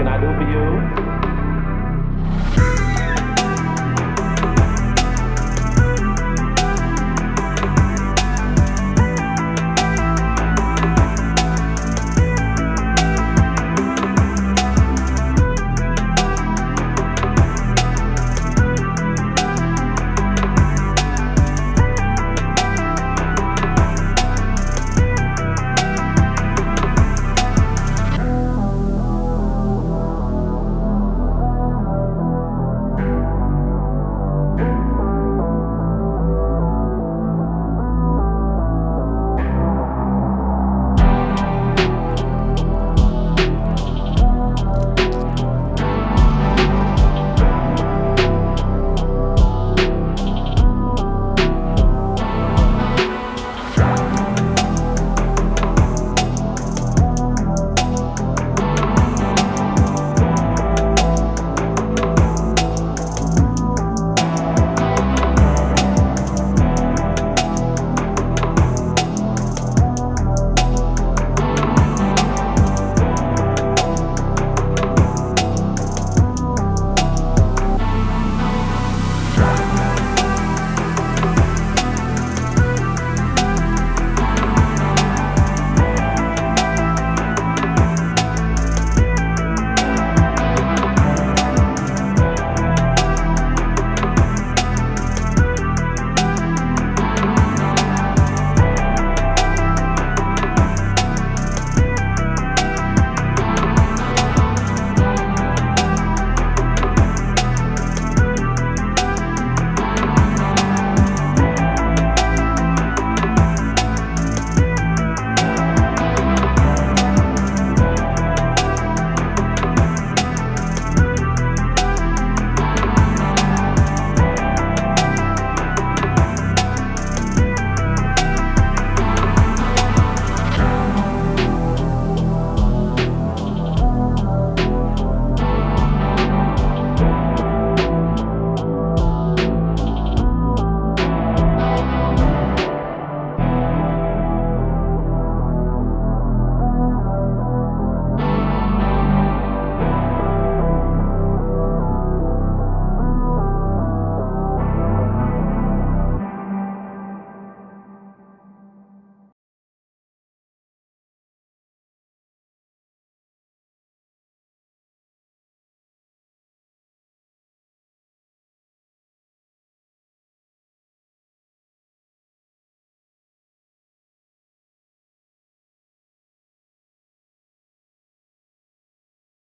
can I do for you?